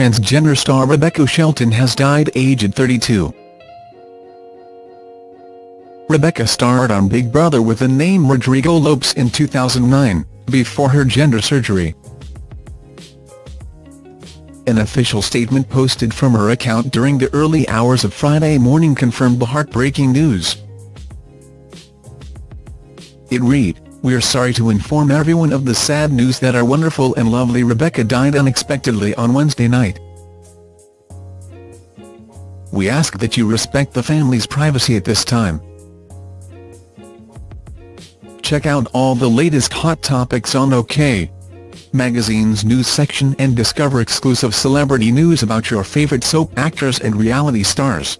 transgender star Rebecca Shelton has died aged 32. Rebecca starred on Big Brother with the name Rodrigo Lopes in 2009, before her gender surgery. An official statement posted from her account during the early hours of Friday morning confirmed the heartbreaking news. It read, We're sorry to inform everyone of the sad news that our wonderful and lovely Rebecca died unexpectedly on Wednesday night. We ask that you respect the family's privacy at this time. Check out all the latest hot topics on OK! Magazine's news section and discover exclusive celebrity news about your favorite soap actors and reality stars.